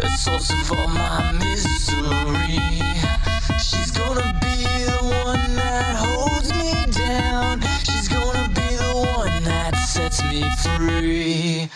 The source of all my misery. She's gonna be the one that holds me down. She's gonna be the one that sets me free.